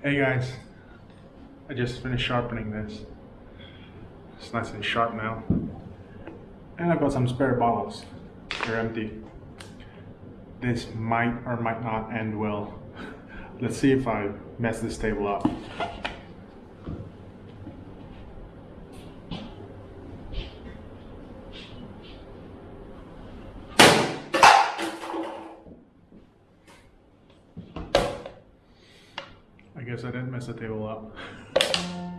Hey guys, I just finished sharpening this. It's nice and sharp now. And I've got some spare bottles. They're empty. This might or might not end well. Let's see if I mess this table up. Guess I didn't mess the table up.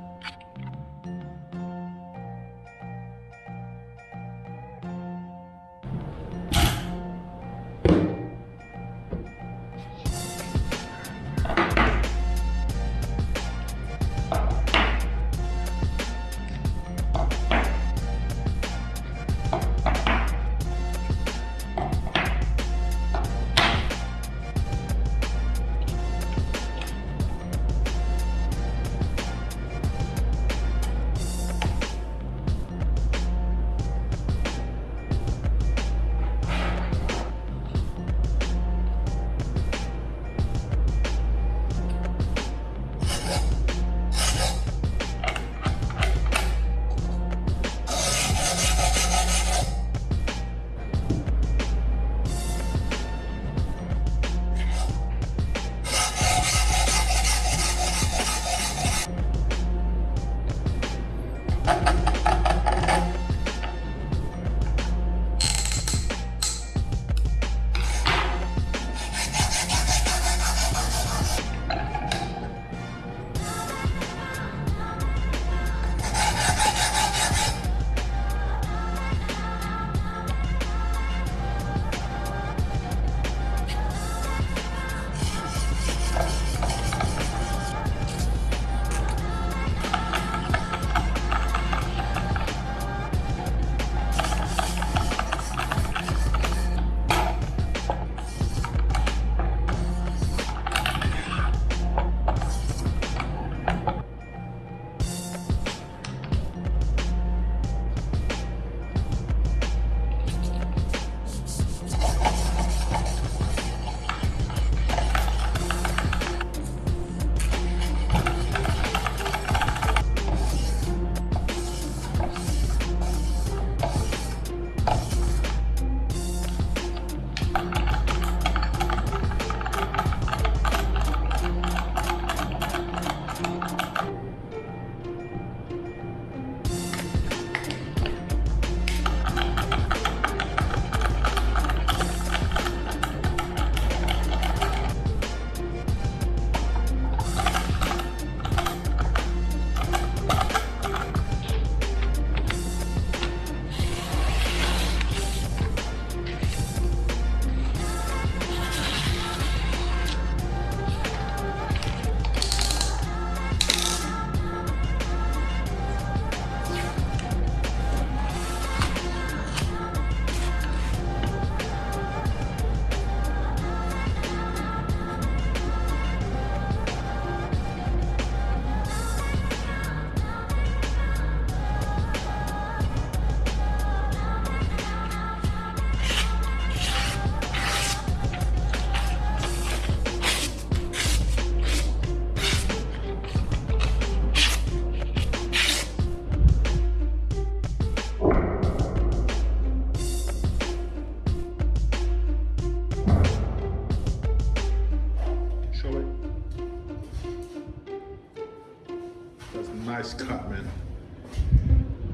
nice cut, man.